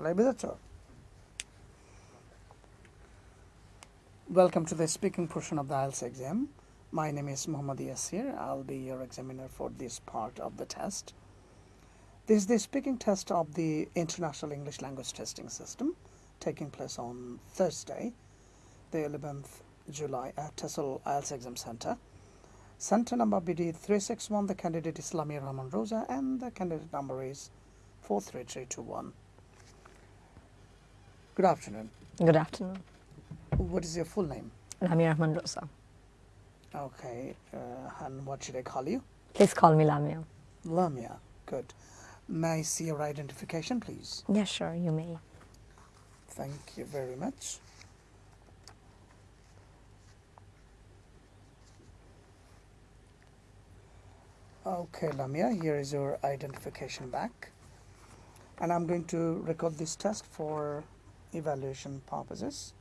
Labidato. Welcome to the speaking portion of the IELTS exam. My name is Muhammad Yasir. I'll be your examiner for this part of the test. This is the speaking test of the International English Language Testing System taking place on Thursday, the 11th July uh, at TESOL IELTS Exam Center. Center number BD 361, the candidate is Lamia Rahman Rosa, and the candidate number is 43321. Good afternoon. Good afternoon. What is your full name? Lamia Rahman Rosa. Okay, uh, and what should I call you? Please call me Lamia. Lamia. Good. May I see your identification, please? Yes, sure, you may. Thank you very much. Okay, Lamia, here is your identification back. And I'm going to record this test for evaluation purposes.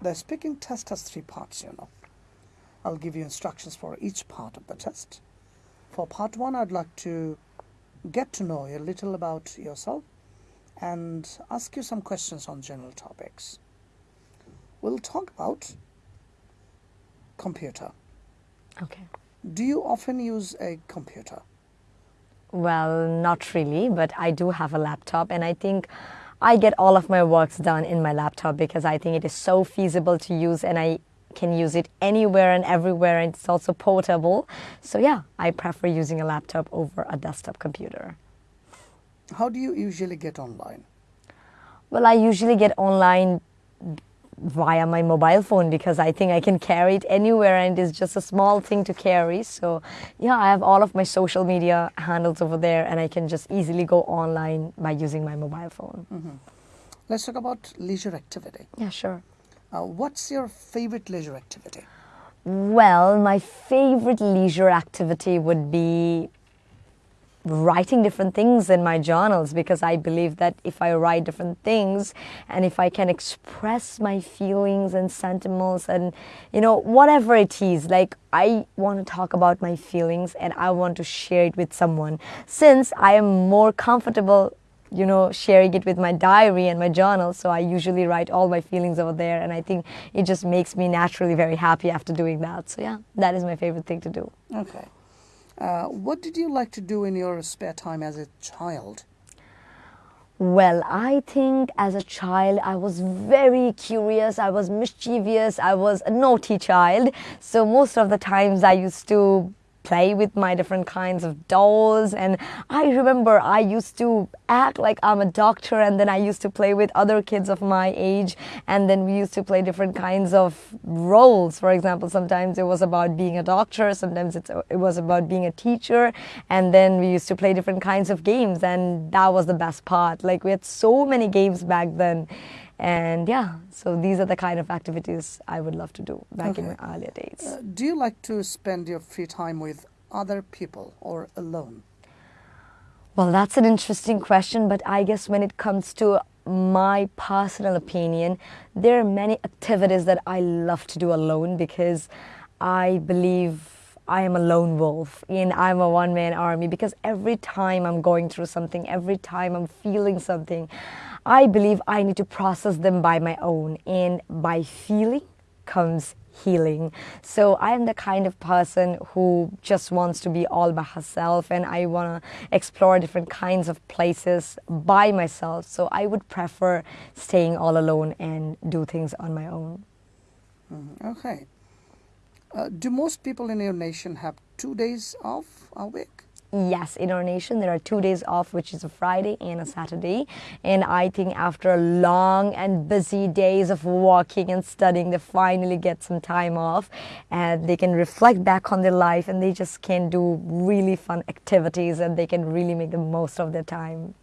The speaking test has three parts, you know. I'll give you instructions for each part of the test. For part one, I'd like to get to know a little about yourself and ask you some questions on general topics. We'll talk about computer. Okay. Do you often use a computer? Well, not really, but I do have a laptop, and I think I get all of my works done in my laptop because I think it is so feasible to use and I can use it anywhere and everywhere, and it's also portable. So, yeah, I prefer using a laptop over a desktop computer. How do you usually get online? Well, I usually get online via my mobile phone because I think I can carry it anywhere and it's just a small thing to carry. So, yeah, I have all of my social media handles over there and I can just easily go online by using my mobile phone. Mm-hmm. Let's talk about leisure activity. Yeah, sure. Uh, what's your favorite leisure activity? Well, my favorite leisure activity would be writing different things in my journals because I believe that if I write different things and if I can express my feelings and sentiments and you know whatever it is like I want to talk about my feelings and I want to share it with someone. Since I am more comfortable you know sharing it with my diary and my journal so I usually write all my feelings over there and I think it just makes me naturally very happy after doing that. So yeah that is my favorite thing to do. Okay. Uh, what did you like to do in your spare time as a child? Well, I think as a child I was very curious, I was mischievous, I was a naughty child. So most of the times I used to play with my different kinds of dolls. And I remember I used to act like I'm a doctor and then I used to play with other kids of my age and then we used to play different kinds of roles. For example sometimes it was about being a doctor sometimes it was about being a teacher and then we used to play different kinds of games and that was the best part. Like we had so many games back then and yeah, so these are the kind of activities I would love to do back okay. in my earlier days. Uh, do you like to spend your free time with other people or alone? Well, that's an interesting question, but I guess when it comes to my personal opinion, there are many activities that I love to do alone because I believe I am a lone wolf and I'm a one man army because every time I'm going through something, every time I'm feeling something, I believe I need to process them by my own. And by feeling comes healing. So I am the kind of person who just wants to be all by herself and I want to explore different kinds of places by myself. So I would prefer staying all alone and do things on my own. Mm-hmm. Okay. Uh, do most people in your nation have two days off a week? Yes, in our nation there are two days off, which is a Friday and a Saturday. And I think after long and busy days of working and studying, they finally get some time off and they can reflect back on their life and they just can do really fun activities and they can really make the most of their time.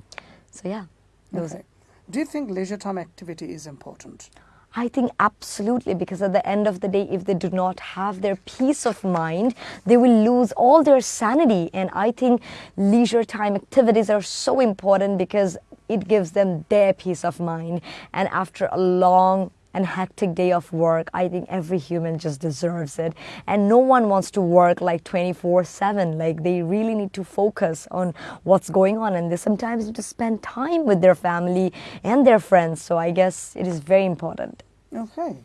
So, yeah, those okay. Do you think leisure time activity is important? I think absolutely, because at the end of the day, if they do not have their peace of mind, they will lose all their sanity. And I think leisure time activities are so important because it gives them their peace of mind. And after a long and hectic day of work, I think every human just deserves it. And no one wants to work like 24 7. Like they really need to focus on what's going on. And they sometimes need to spend time with their family and their friends. So I guess it is very important. Okay.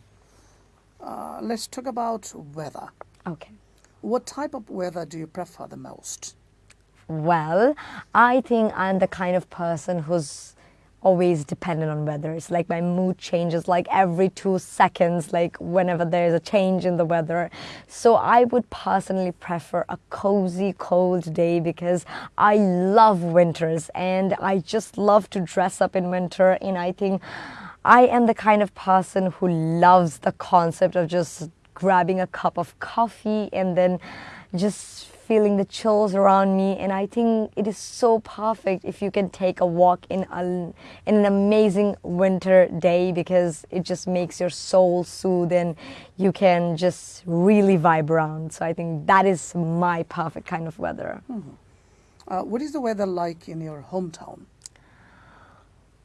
Uh, let's talk about weather. Okay. What type of weather do you prefer the most? Well, I think I'm the kind of person who's always dependent on weather. It's like my mood changes like every two seconds, like whenever there's a change in the weather. So I would personally prefer a cozy, cold day because I love winters and I just love to dress up in winter. And I think I am the kind of person who loves the concept of just grabbing a cup of coffee and then just feeling the chills around me and i think it is so perfect if you can take a walk in a, in an amazing winter day because it just makes your soul soothe and you can just really vibe around so i think that is my perfect kind of weather Uh, what is the weather like in your hometown?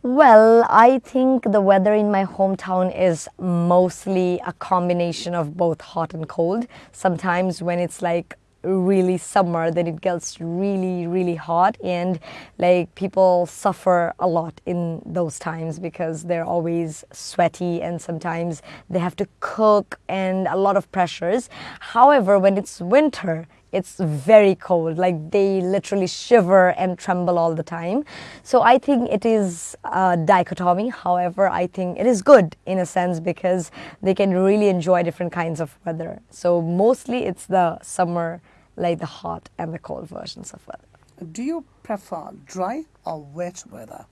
Well, I think the weather in my hometown is mostly a combination of both hot and cold. Sometimes when it's like really summer then it gets really really hot. And like people suffer a lot in those times because they're always sweaty and sometimes they have to cook and a lot of pressures. However when it's winter it's very cold. Like they literally shiver and tremble all the time. So i think it is a dichotomy. However i think it is good in a sense because they can really enjoy different kinds of weather. So mostly it's the summer like the hot and the cold versions of weather. Do you prefer dry or wet weather?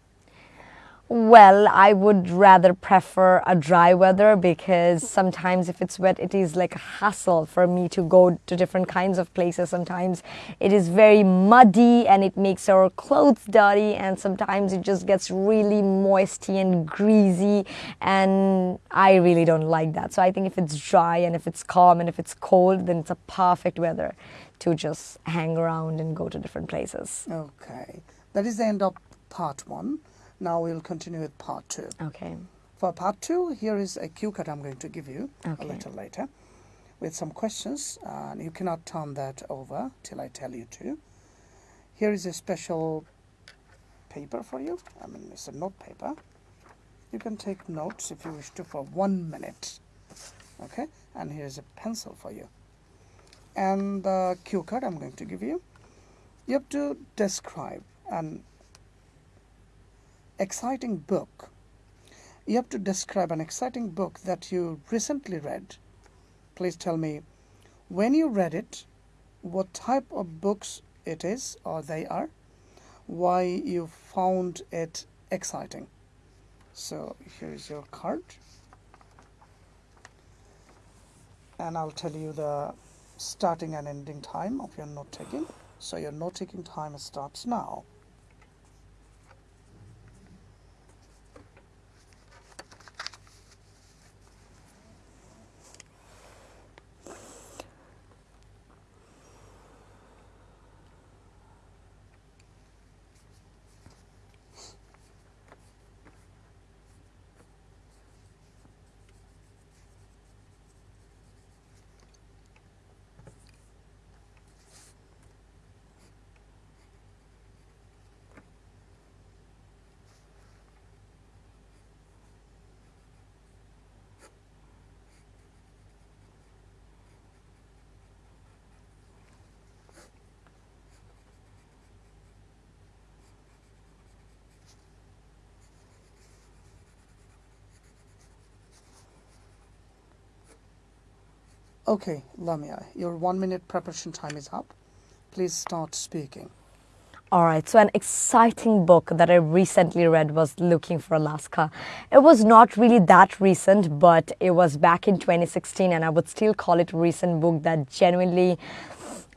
Well, I would rather prefer a dry weather because sometimes if it's wet, it is like a hassle for me to go to different kinds of places. Sometimes it is very muddy and it makes our clothes dirty, and sometimes it just gets really moisty and greasy, and I really don't like that. So I think if it's dry and if it's calm and if it's cold, then it's a perfect weather to just hang around and go to different places. Okay. That is the end of part one. Now we'll continue with part two. Okay. For part two, here is a cue card I'm going to give you a little later with some questions. And you cannot turn that over till I tell you to. Here is a special paper for you. I mean, it's a note paper. You can take notes if you wish to for one minute. Okay? And here's a pencil for you. And the cue card I'm going to give you. You have to describe an exciting book. You have to describe an exciting book that you recently read. Please tell me when you read it, what type of books it is or they are, why you found it exciting. So here is your card. And I'll tell you the starting and ending time of your note taking. So your note taking time starts now. Okay, Lamia, your one minute preparation time is up. Please start speaking. All right, so an exciting book that I recently read was Looking for Alaska. It was not really that recent, but it was back in 2016, and I would still call it a recent book that genuinely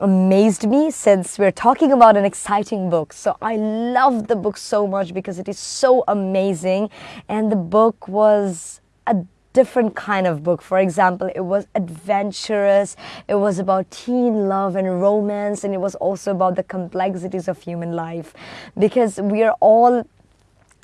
amazed me since we're talking about an exciting book. So I loved the book so much because it is so amazing, and the book was a different kind of book. For example, it was adventurous, it was about teen love and romance, and it was also about the complexities of human life because we are all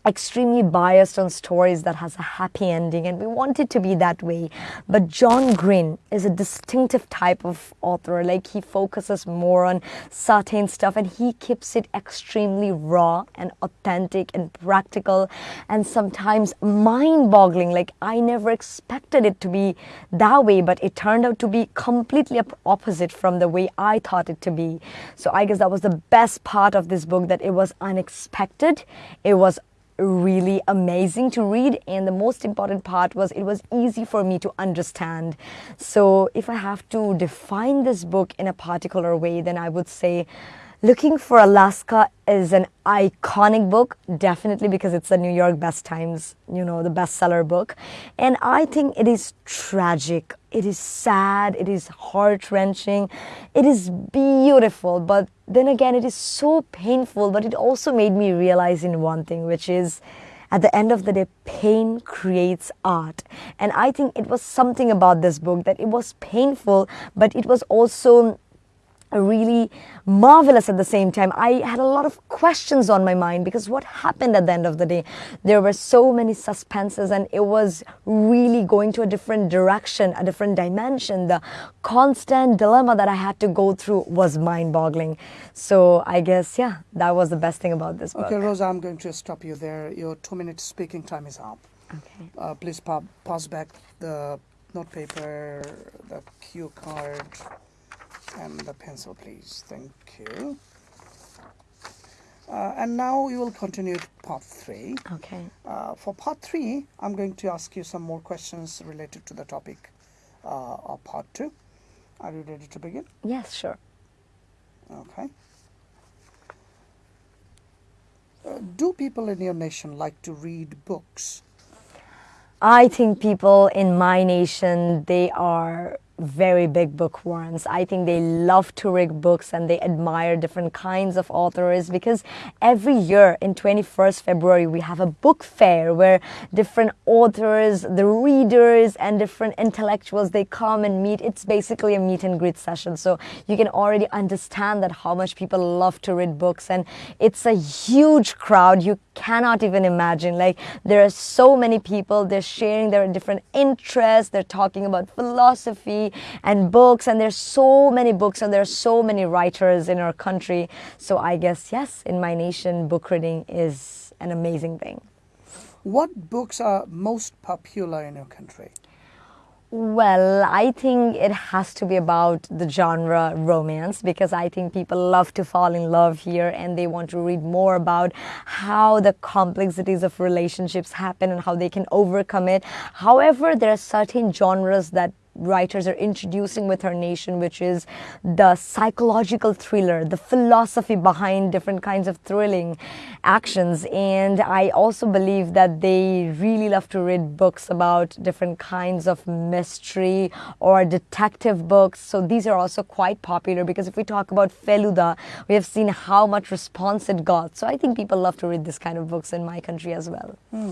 extremely biased on stories that has a happy ending and we want it to be that way. But john green is a distinctive type of author. Like he focuses more on certain stuff and he keeps it extremely raw and authentic and practical and sometimes mind boggling like i never expected it to be that way but it turned out to be completely opposite from the way i thought it to be. So i guess that was the best part of this book that it was unexpected it was really amazing to read and the most important part was it was easy for me to understand. So if i have to define this book in a particular way then i would say looking for alaska is an iconic book definitely because it's the new york best times you know the bestseller book. And i think it is tragic. It is sad. It is heart-wrenching. It is beautiful but then again it is so painful but it also made me realize in one thing which is at the end of the day pain creates art. And i think it was something about this book that it was painful but it was also really marvelous at the same time. I had a lot of questions on my mind because what happened at the end of the day? There were so many suspenses and it was really going to a different direction, a different dimension. The constant dilemma that I had to go through was mind boggling. So I guess, yeah, that was the best thing about this book. Okay, Rosa, I'm going to stop you there. Your two minute speaking time is up. Okay. Uh, please pa- pass back the note paper, the cue card and the pencil please. Thank you. Uh, and now we will continue to part three. Okay. Uh, for part three I'm going to ask you some more questions related to the topic uh, of part two. Are you ready to begin? Yes sure. Okay. Uh, do people in your nation like to read books? I think people in my nation they are very big bookworms. I think they love to read books and they admire different kinds of authors because every year in 21st February we have a book fair where different authors, the readers and different intellectuals they come and meet. It's basically a meet and greet session. So you can already understand that how much people love to read books and it's a huge crowd. You cannot even imagine. Like there are so many people, they're sharing their different interests, they're talking about philosophy, and books and there's so many books and there's so many writers in our country. So i guess yes in my nation book reading is an amazing thing. What books are most popular in your country? Well, I think it has to be about the genre romance because I think people love to fall in love here and they want to read more about how the complexities of relationships happen and how they can overcome it. However, there are certain genres that writers are introducing with her nation, which is the psychological thriller, the philosophy behind different kinds of thrilling actions. And I also believe that they really love to read books about different kinds of mystery or detective books. So these are also quite popular because if we talk about Feluda, we have seen how much response it got. So I think people love to read this kind of books in my country as well. Hmm.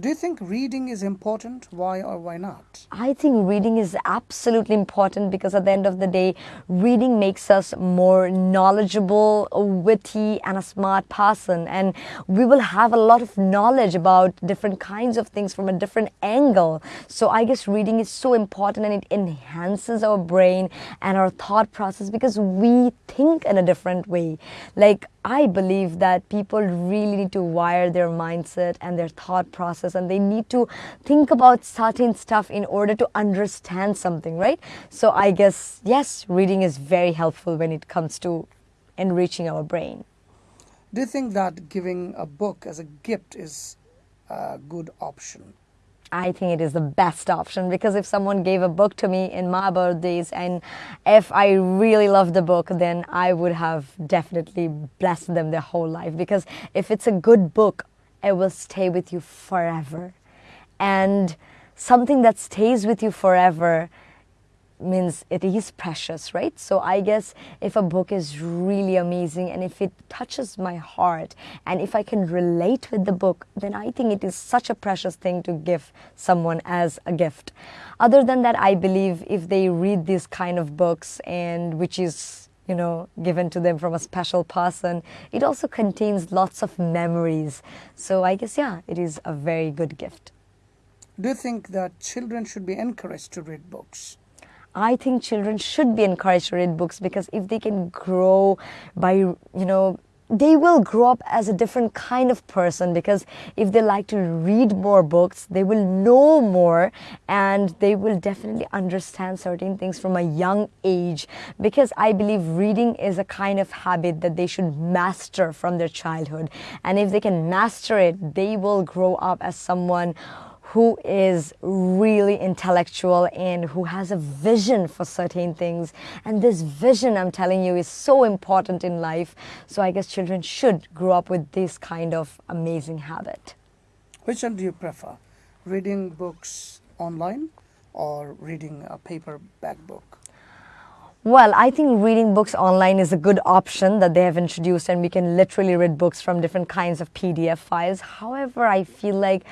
Do you think reading is important? Why or why not? I think reading is absolutely important because at the end of the day, reading makes us more knowledgeable, witty, and a smart person. And we will have a lot of knowledge about different kinds of things from a different angle. So I guess reading is so important and it enhances our brain and our thought process because we think in a different way. Like I believe that people really need to wire their mindset and their thought process and they need to think about certain stuff in order to understand something, right? So I guess, yes, reading is very helpful when it comes to enriching our brain. Do you think that giving a book as a gift is a good option? I think it is the best option because if someone gave a book to me in my birthdays and if I really love the book, then I would have definitely blessed them their whole life because if it's a good book, it will stay with you forever. And something that stays with you forever means it is precious, right? So I guess if a book is really amazing and if it touches my heart and if I can relate with the book, then I think it is such a precious thing to give someone as a gift. Other than that, I believe if they read these kind of books and which is you know, given to them from a special person. It also contains lots of memories. So I guess, yeah, it is a very good gift. Do you think that children should be encouraged to read books? I think children should be encouraged to read books because if they can grow by, you know, they will grow up as a different kind of person because if they like to read more books, they will know more and they will definitely understand certain things from a young age. Because I believe reading is a kind of habit that they should master from their childhood. And if they can master it, they will grow up as someone who is really intellectual and who has a vision for certain things. And this vision, I'm telling you, is so important in life. So I guess children should grow up with this kind of amazing habit. Which one do you prefer? Reading books online or reading a paperback book? Well, I think reading books online is a good option that they have introduced, and we can literally read books from different kinds of PDF files. However, I feel like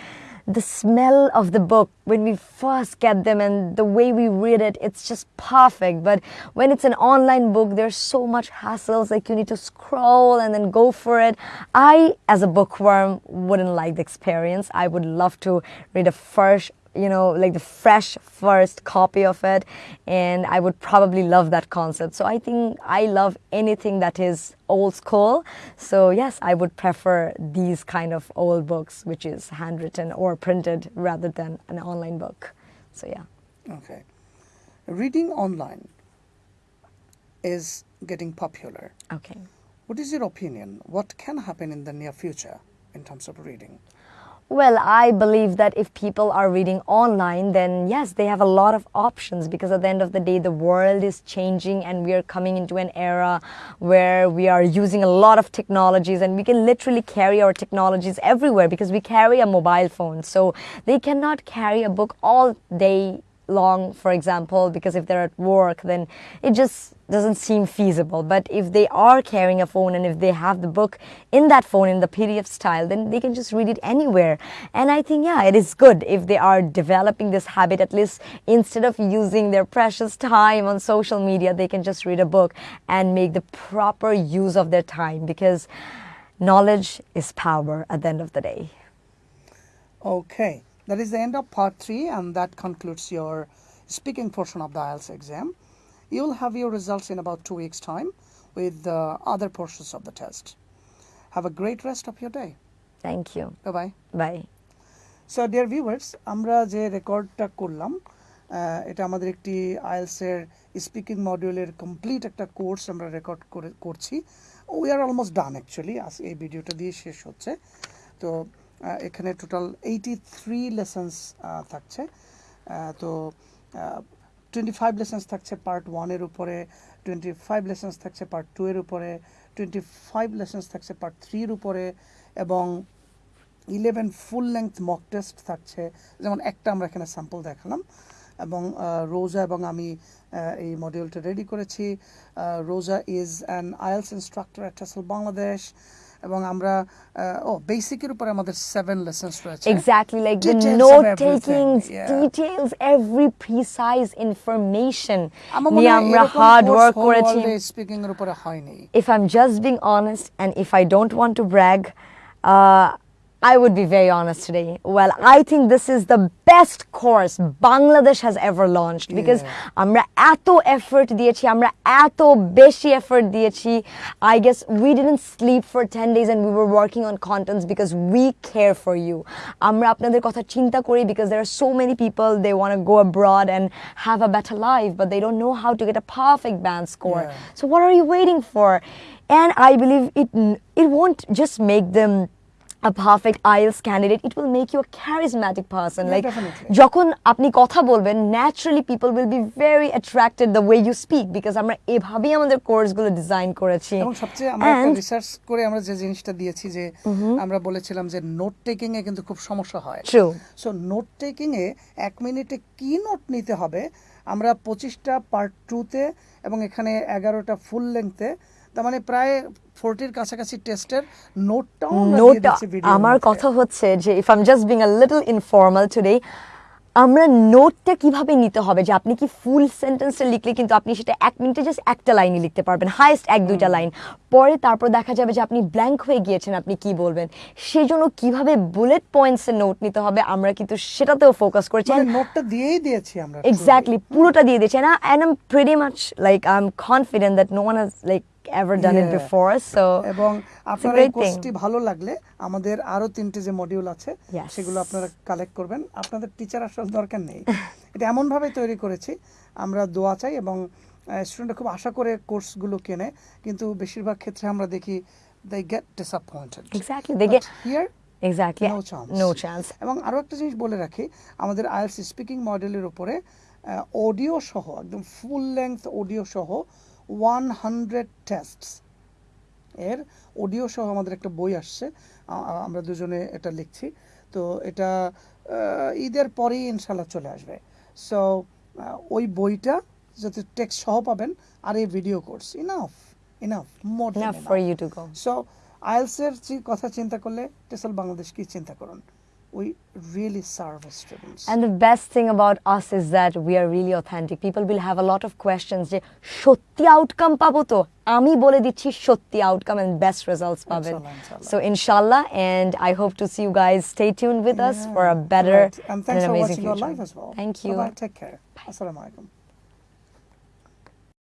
the smell of the book when we first get them and the way we read it, it's just perfect. But when it's an online book, there's so much hassles, like you need to scroll and then go for it. I, as a bookworm, wouldn't like the experience. I would love to read a fresh you know, like the fresh first copy of it. And I would probably love that concept. So I think I love anything that is old school. So yes, I would prefer these kind of old books, which is handwritten or printed rather than an online book. So yeah. Okay. Reading online is getting popular. Okay. What is your opinion? What can happen in the near future in terms of reading? Well, I believe that if people are reading online, then yes, they have a lot of options because at the end of the day, the world is changing and we are coming into an era where we are using a lot of technologies and we can literally carry our technologies everywhere because we carry a mobile phone. So they cannot carry a book all day long, for example, because if they're at work, then it just doesn't seem feasible. But if they are carrying a phone and if they have the book in that phone in the PDF style, then they can just read it anywhere. And I think, yeah, it is good if they are developing this habit, at least instead of using their precious time on social media, they can just read a book and make the proper use of their time because knowledge is power at the end of the day. Okay, that is the end of part three, and that concludes your speaking portion of the IELTS exam. You will have your results in about two weeks' time with the other portions of the test. Have a great rest of your day. Thank you. Bye bye. Bye. So dear viewers আমরা যে রেকর্ডটা করলাম এটা আমাদের একটি আইএলসের speaking মডিউলের complete একটা কোর্স আমরা রেকর্ড করে করছি we are almost done actually আজ এই ভিডিওটা দিয়ে শেষ হচ্ছে তো এখানে টোটাল এইটি থ্রি লেসেন্স থাকছে। তো টোয়েন্টি ফাইভ লেসেন্স থাকছে পার্ট ওয়ানের উপরে টোয়েন্টি ফাইভ লেসেন্স থাকছে পার্ট টু এর উপরে টোয়েন্টি ফাইভ লেসেন্স থাকছে পার্ট থ্রির উপরে, এবং eleven full length mock test থাকছে। যেমন একটা আমরা এখানে স্যাম্পল দেখালাম, এবং রোজা এবং আমি এই মডিউলটা রেডি করেছি। Roza is an IELTS instructor at Bangladesh এবং আমরা আহ, ও বেসিকের উপরে আমাদের সেভেন লেসন্স রয়েছে Exactly, like the Details of note everything, taking, yeah. details, every precise information. আমার মনে নিয়ে হয় আমরা এরকম hard course work whole করেছি। world এ speaking এর উপরে হয়নি If I'm just being honest and if I don't want to brag, uh, I would be very honest today. Well, I think this is the best course Bangladesh has ever launched because Yeah. আমরা এত effort দিয়েছি আমরা এত বেশি effort দিয়েছি I guess we didn't sleep for 10 days and we were working on contents because we care for you আমরা আপনাদের কথা চিন্তা করি because there are so many people they want to go abroad and have a better life but they don't know how to get a perfect band score Yeah. so what are you waiting for? And I believe it it won't just make them a perfect IELTS candidate. It will make you a charismatic person. Yeah, like definitely. যখন আপনি কথা বলবেন naturally people will be very attracted the way you speak because আমরা এভাবেই আমাদের কোর্সগুলো design করেছি এবং সবচেয়ে আমরা রিসার্চ করে আমরা যে জিনিসটা দিয়েছি যে আমরা বলেছিলাম যে নোট টেকিং এ কিন্তু খুব সমস্যা হয় True. সো নোট টেকিং এ এক মিনিটে কি নোট নিতে হবে আমরা পঁচিশটা পার্ট টুতে এবং এখানে এগারোটা ফুল লেংথে তার মানে প্রায় ফোরটির কাছাকাছি টেস্টের নোটটাও আমরা কথা হচ্ছে যে if I'm just being a little informal today আমরা নোটটা কীভাবে নিতে হবে? যে আপনি কি ফুল সেন্টেন্সটা লিখলে কিন্তু আপনি সেটা এক মিনিটে জাস্ট একটা লাইনে লিখতে পারবেন হাইয়েস্ট এক দুইটা লাইন পরে তারপর দেখা যাবে যে আপনি ব্ল্যাঙ্ক হয়ে গিয়েছেন আপনি কি বলবেন? সেই জন্য কীভাবে বুলেট পয়েন্টসের নোট নিতে হবে আমরা কিন্তু সেটাতেও ফোকাস করেছি। মানে নোটটা দিয়েই দিয়েছি আমরা exactly পুরোটা দিয়ে দিয়েছি। And, I, and I'm pretty much like I'm confident that no one has like ever done it before so এবং আপনার এই কোর্সটি ভালো লাগলে আমাদের আরও তিনটে যে মডিউল আছে সেগুলো আপনারা কালেক্ট করবেন। আপনাদের টিচার আসলে দরকার নেই। এটা এমন ভাবে তৈরি করেছি আমরা দোয়া চাই এবং স্টুডেন্টরা খুব আশা করে কোর্সগুলো কেনে কিন্তু বেশিরভাগ ক্ষেত্রে আমরা দেখি they get disappointed exactly they get here exactly No chance. no chance. এবং আরও একটা জিনিস বলে রাখি আমাদের আইএলস স্পিকিং মডেলের উপরে অডিও সহ একদম ফুল লেংথ অডিও সহ ওয়ান হান্ড্রেড টেস্টস এর অডিও সহ আমাদের একটা বই আসছে। আমরা দুজনে এটা লিখছি। তো এটা ঈদের পরেই ইনশাল্লাহ চলে আসবে। সো ওই বইটা যাতে টেক্সট সহ পাবেন আর এই video course enough enough more for you to go. So আইএলসের কথা চিন্তা করলে টেসল বাংলাদেশ কি চিন্তা করুন? We really serve students And the best thing about us is that we are really authentic. People will have a lot of questions যে সত্যি outcome পাবো তো আমি বলে দিচ্ছি সত্যি আউটকাম and best results পাবেন Inshallah, inshallah. so inshallah and I hope to see you guys stay tuned with us for a better and thanks and an for amazing watching our future. live as well Thank you. bye take care assalamu alaikum